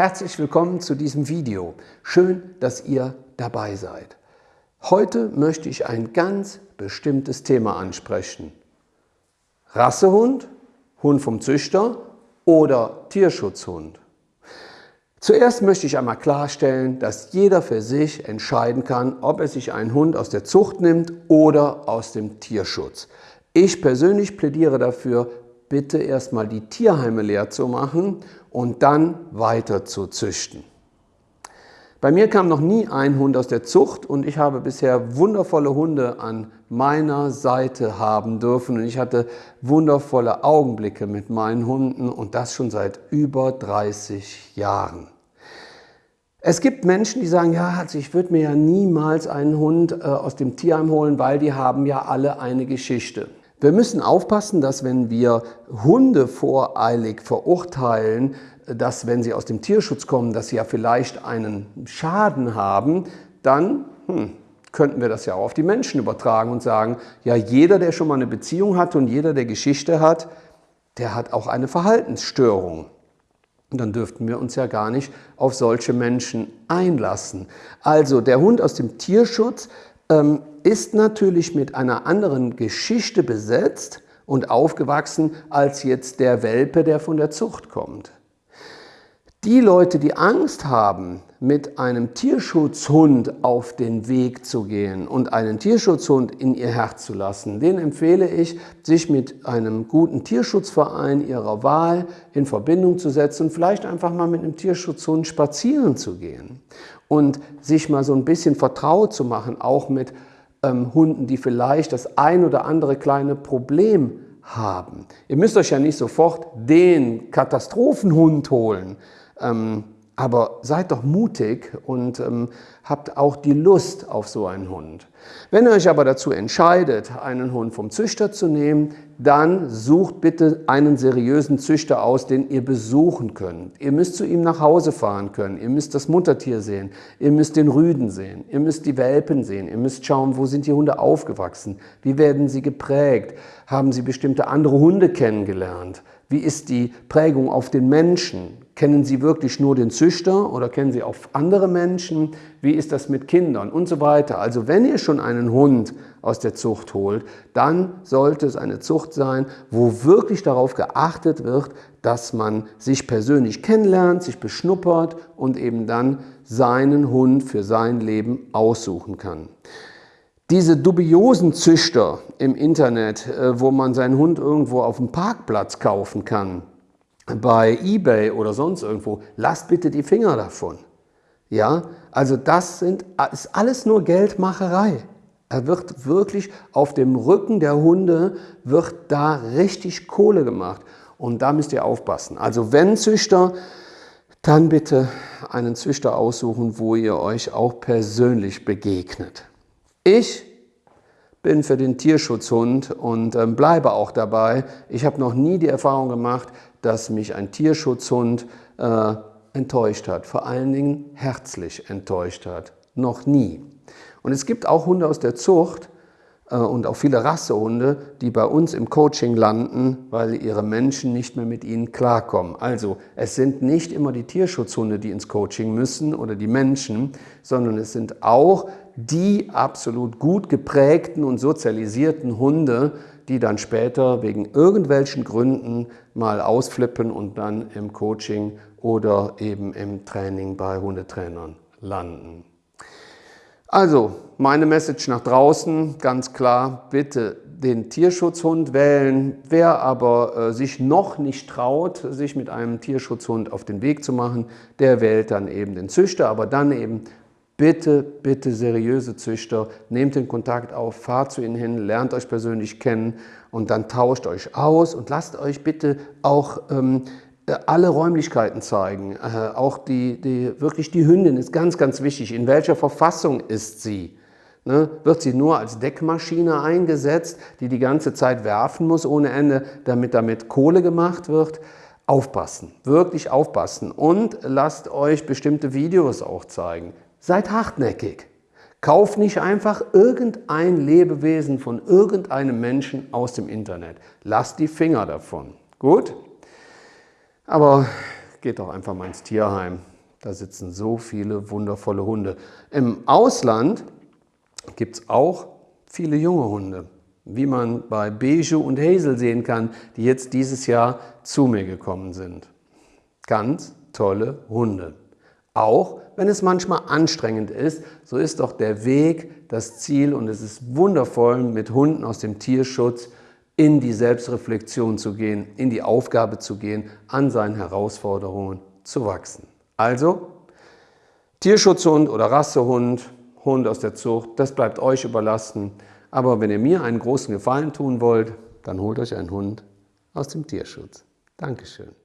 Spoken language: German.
Herzlich willkommen zu diesem Video. Schön, dass ihr dabei seid. Heute möchte ich ein ganz bestimmtes Thema ansprechen. Rassehund, Hund vom Züchter oder Tierschutzhund. Zuerst möchte ich einmal klarstellen, dass jeder für sich entscheiden kann, ob er sich einen Hund aus der Zucht nimmt oder aus dem Tierschutz. Ich persönlich plädiere dafür, bitte erstmal die Tierheime leer zu machen und dann weiter zu züchten. Bei mir kam noch nie ein Hund aus der Zucht und ich habe bisher wundervolle Hunde an meiner Seite haben dürfen und ich hatte wundervolle Augenblicke mit meinen Hunden und das schon seit über 30 Jahren. Es gibt Menschen, die sagen, ja, also ich würde mir ja niemals einen Hund äh, aus dem Tierheim holen, weil die haben ja alle eine Geschichte. Wir müssen aufpassen, dass wenn wir Hunde voreilig verurteilen, dass wenn sie aus dem Tierschutz kommen, dass sie ja vielleicht einen Schaden haben, dann hm, könnten wir das ja auch auf die Menschen übertragen und sagen, ja jeder, der schon mal eine Beziehung hat und jeder, der Geschichte hat, der hat auch eine Verhaltensstörung. Und dann dürften wir uns ja gar nicht auf solche Menschen einlassen. Also der Hund aus dem Tierschutz ähm, ist natürlich mit einer anderen Geschichte besetzt und aufgewachsen als jetzt der Welpe, der von der Zucht kommt. Die Leute, die Angst haben, mit einem Tierschutzhund auf den Weg zu gehen und einen Tierschutzhund in ihr Herz zu lassen, denen empfehle ich, sich mit einem guten Tierschutzverein ihrer Wahl in Verbindung zu setzen vielleicht einfach mal mit einem Tierschutzhund spazieren zu gehen und sich mal so ein bisschen vertraut zu machen, auch mit ähm, Hunden, die vielleicht das ein oder andere kleine Problem haben. Ihr müsst euch ja nicht sofort den Katastrophenhund holen, ähm, aber seid doch mutig und ähm, habt auch die Lust auf so einen Hund. Wenn ihr euch aber dazu entscheidet, einen Hund vom Züchter zu nehmen, dann sucht bitte einen seriösen Züchter aus, den ihr besuchen könnt. Ihr müsst zu ihm nach Hause fahren können, ihr müsst das Muttertier sehen, ihr müsst den Rüden sehen, ihr müsst die Welpen sehen, ihr müsst schauen, wo sind die Hunde aufgewachsen, wie werden sie geprägt, haben sie bestimmte andere Hunde kennengelernt, wie ist die Prägung auf den Menschen, Kennen Sie wirklich nur den Züchter oder kennen Sie auch andere Menschen? Wie ist das mit Kindern und so weiter? Also wenn ihr schon einen Hund aus der Zucht holt, dann sollte es eine Zucht sein, wo wirklich darauf geachtet wird, dass man sich persönlich kennenlernt, sich beschnuppert und eben dann seinen Hund für sein Leben aussuchen kann. Diese dubiosen Züchter im Internet, äh, wo man seinen Hund irgendwo auf dem Parkplatz kaufen kann, bei eBay oder sonst irgendwo, lasst bitte die Finger davon. Ja, also das sind, ist alles nur Geldmacherei. Er wird wirklich auf dem Rücken der Hunde, wird da richtig Kohle gemacht. Und da müsst ihr aufpassen. Also wenn Züchter, dann bitte einen Züchter aussuchen, wo ihr euch auch persönlich begegnet. Ich bin für den Tierschutzhund und ähm, bleibe auch dabei. Ich habe noch nie die Erfahrung gemacht, dass mich ein Tierschutzhund äh, enttäuscht hat, vor allen Dingen herzlich enttäuscht hat. Noch nie. Und es gibt auch Hunde aus der Zucht äh, und auch viele Rassehunde, die bei uns im Coaching landen, weil ihre Menschen nicht mehr mit ihnen klarkommen. Also es sind nicht immer die Tierschutzhunde, die ins Coaching müssen oder die Menschen, sondern es sind auch die absolut gut geprägten und sozialisierten Hunde, die dann später wegen irgendwelchen Gründen mal ausflippen und dann im Coaching oder eben im Training bei Hundetrainern landen. Also, meine Message nach draußen, ganz klar, bitte den Tierschutzhund wählen. Wer aber äh, sich noch nicht traut, sich mit einem Tierschutzhund auf den Weg zu machen, der wählt dann eben den Züchter, aber dann eben Bitte, bitte seriöse Züchter, nehmt den Kontakt auf, fahrt zu ihnen hin, lernt euch persönlich kennen und dann tauscht euch aus und lasst euch bitte auch ähm, alle Räumlichkeiten zeigen. Äh, auch die, die, wirklich die Hündin ist ganz, ganz wichtig. In welcher Verfassung ist sie? Ne? Wird sie nur als Deckmaschine eingesetzt, die die ganze Zeit werfen muss ohne Ende, damit damit Kohle gemacht wird? Aufpassen, wirklich aufpassen und lasst euch bestimmte Videos auch zeigen. Seid hartnäckig. Kauf nicht einfach irgendein Lebewesen von irgendeinem Menschen aus dem Internet. Lass die Finger davon. Gut? Aber geht doch einfach mal ins Tierheim. Da sitzen so viele wundervolle Hunde. Im Ausland gibt es auch viele junge Hunde, wie man bei Bijou und Hazel sehen kann, die jetzt dieses Jahr zu mir gekommen sind. Ganz tolle Hunde. Auch wenn es manchmal anstrengend ist, so ist doch der Weg das Ziel und es ist wundervoll, mit Hunden aus dem Tierschutz in die Selbstreflexion zu gehen, in die Aufgabe zu gehen, an seinen Herausforderungen zu wachsen. Also, Tierschutzhund oder Rassehund, Hund aus der Zucht, das bleibt euch überlassen. Aber wenn ihr mir einen großen Gefallen tun wollt, dann holt euch einen Hund aus dem Tierschutz. Dankeschön.